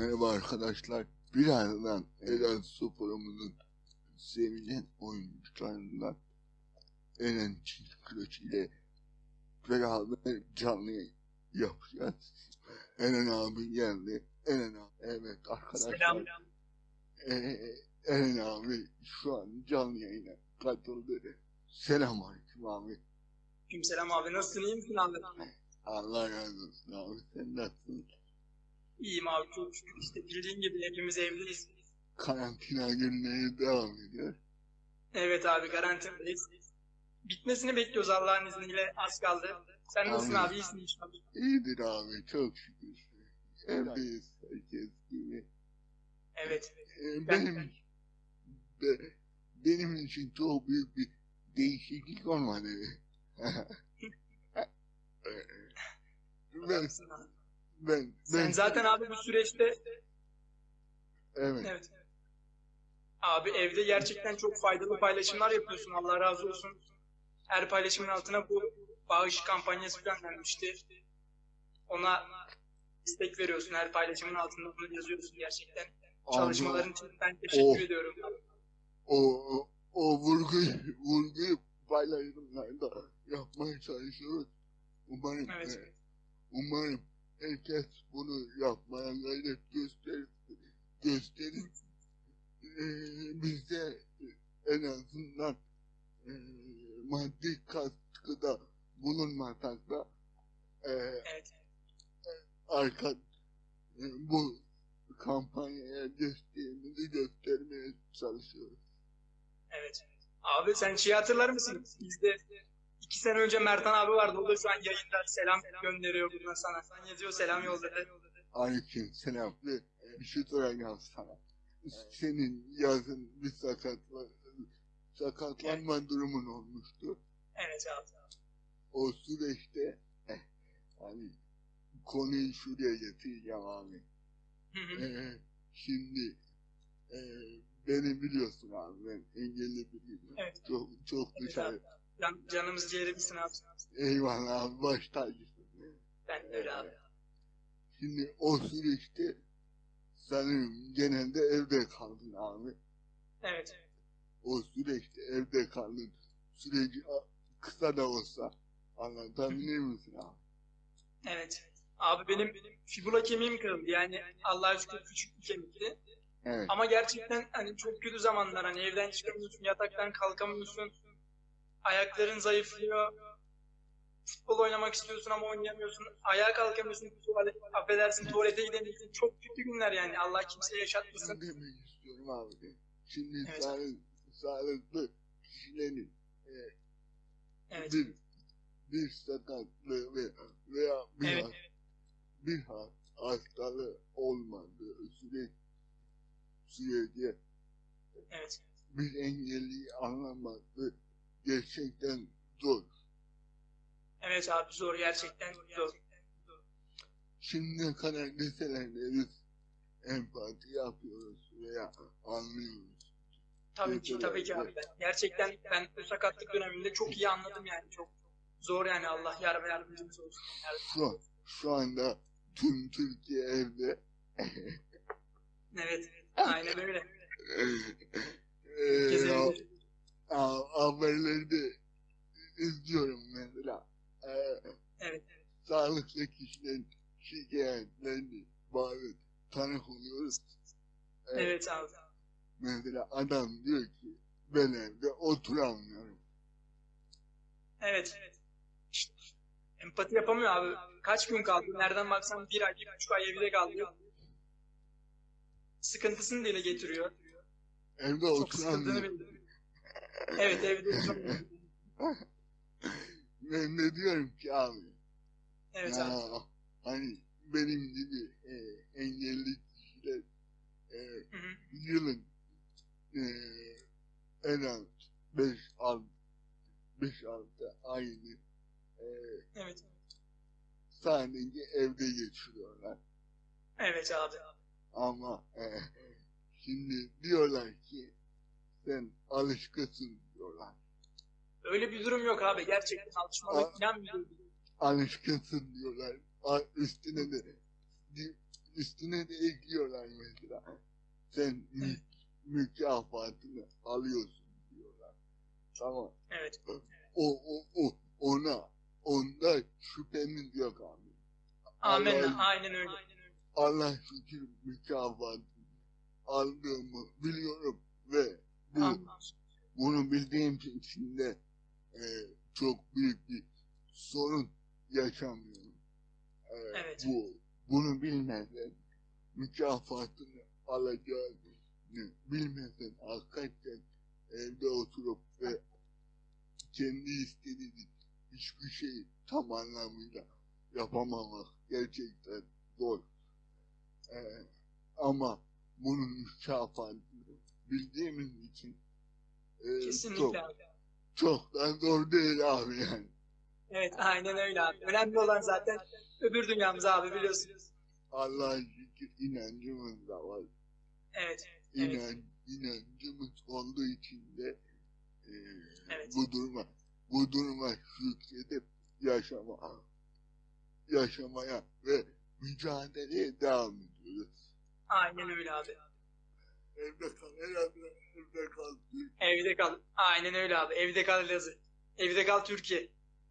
Merhaba arkadaşlar. Birazdan Eren Spor'umuzun sevilen oyuncularından Eren Çinkılıç ile beraber canlı yayın yapacağız. Eren abi geldi. Eren abi. Evet arkadaşlar. Selam. Ee, Eren abi şu an canlı yayına katıldı. Selam aleyküm abi. Selam abi nasılsın iyi misin abi? Allah razı olsun abi. Sen nasılsın? İyiyim abi çok şükür işte bildiğin gibi hepimiz evliyiz. Karantina günleri devam ediyor. Evet abi karantinadayız. Bitmesini bekliyoruz Allah'ın izniyle az kaldı. Sen nasılsın Amin. abi iyisin inşallah. İyidir abi çok şükür. Evdeyiz herkes gibi. Evet. Ee, Ben- benim be- benim için çok büyük bir değişiklik olmadı. ben, abi. Ben, Sen ben, zaten abi bu süreçte evet, evet. Abi evde gerçekten çok faydalı paylaşımlar yapıyorsun Allah razı olsun. Her paylaşımın altına bu bağış kampanyası göndermişti. Ona destek veriyorsun her paylaşımın altında bunu yazıyorsun gerçekten. Çalışmaların için ben teşekkür Oh. ediyorum. o, o, o vurguyu, vurguyu paylaşımlarda yapmaya çalışıyoruz. Umarım, Evet. e, umarım herkes bunu yapmaya gayret gösterir. gösterir. E, biz de en azından e, maddi katkıda bulunmasak da e, Evet. arka e, bu kampanyaya desteğimizi göstermeye çalışıyoruz. Evet. Abi sen şeyi hatırlar mısın? Bizde iki sene önce Mertan abi vardı. O da şu an yayında selam gönderiyor buradan sana. Sen yazıyor selam yolladı. Aleyküm selam ve bir şey soracağım sana. Senin yazın bir sakatla, sakatlanma durumun olmuştu. Evet abi. O süreçte eh, hani konuyu şuraya getireceğim abi. Hı hı. Ee, şimdi e, beni biliyorsun abi ben engelli biriyim. Evet. Çok, çok Evet dışarı. abi. Can, canımız ciğerimizsin abi. Eyvallah abi baş tacısın. Ben öyle abi. Şimdi o süreçte sanırım genelde evde kaldın abi. Evet. O süreçte evde kaldın. Süreci kısa da olsa anlatabilir misin abi? Evet. Abi benim fibula kemiğim kırıldı. Yani Allah'a şükür küçük bir kemikti. Evet. Ama gerçekten hani çok kötü zamanlar hani evden çıkamıyorsun, yataktan kalkamıyorsun. Ayakların zayıflıyor. Futbol oynamak istiyorsun ama oynayamıyorsun. Ayağa kalkamıyorsun. Tuvalet, affedersin tuvalete gidemiyorsun. Çok kötü günler yani. Allah kimseye yaşatmasın. Şunu demek istiyorum abi. Şimdi Evet. sağlık, sağlıklı kişilerin e, Evet. bir bir sakatlığı ve veya bir, Evet. has- bir has- hastalığı olmadığı süre, sürece Evet. bir engelliyi anlaması gerçekten zor. Evet abi zor gerçekten zor. Şimdiye kadar deselerde biz empati yapıyoruz veya anlıyoruz. Tabii ki tabii ki abi. Gerçekten ben bu sakatlık döneminde çok iyi anladım yani. Çok zor yani Allah yar ve yardımcımız olsun. Şu, şu anda tüm Türkiye evde. evet. Aynen öyle. sağlıklı kişilerin şikayetlerini bazı tanık oluyoruz. Eee, Evet abi. Mesela adam diyor ki ben evde oturamıyorum. Evet. İşte, empati yapamıyor abi. Kaç gün kaldı? Nereden baksan bir ay, bir buçuk ay evde kaldı. Sıkıntısını dile getiriyor. Evde biliyor. Evet evde oturamıyor. Ben de diyorum ki abi Evet ya, abi. hani benim gibi e, engelli kişiler e, Hı hı. yılın e, en az 5 6 5 6 ayını e, Evet. sadece evde geçiriyorlar. Evet abi. Ama e, şimdi diyorlar ki sen alışkısın diyorlar. Öyle bir durum yok abi. Gerçekten alışmalık falan bir durum. Alışkısın diyorlar. Üstüne de üstüne de ekliyorlar mesela. Sen mü- mükafatını alıyorsun diyorlar. Tamam. Evet. O, o, o, ona, onda şüphemiz yok abi. Allah'ın- Aynen öyle. Allah şükür mükafatını aldığımı biliyorum ve bu, Amin. bunu bildiğim için de e, çok büyük bir sorun yaşamıyorum. E, Evet. Bu, bunu bilmeden mükafatını alacağını bilmeden hakikaten evde oturup ve kendi istediği hiçbir şeyi tam anlamıyla yapamamak gerçekten zor. Ee, ama bunun mükafatını bildiğimiz için e, çok, Kesinlikle abi. çok da zor değil abi yani. Evet aynen öyle abi. Önemli olan zaten öbür dünyamız abi biliyorsunuz. Allah'a şükür inancımız da var. Evet. Evet. İnan, inancımız olduğu için de e, Evet. bu duruma bu duruma şükredip yaşama yaşamaya ve mücadeleye devam ediyoruz. Aynen öyle abi. Evde kal, herhalde evde kal. Evde kal. Aynen öyle abi. Evde kal Elazığ. Evde kal Türkiye.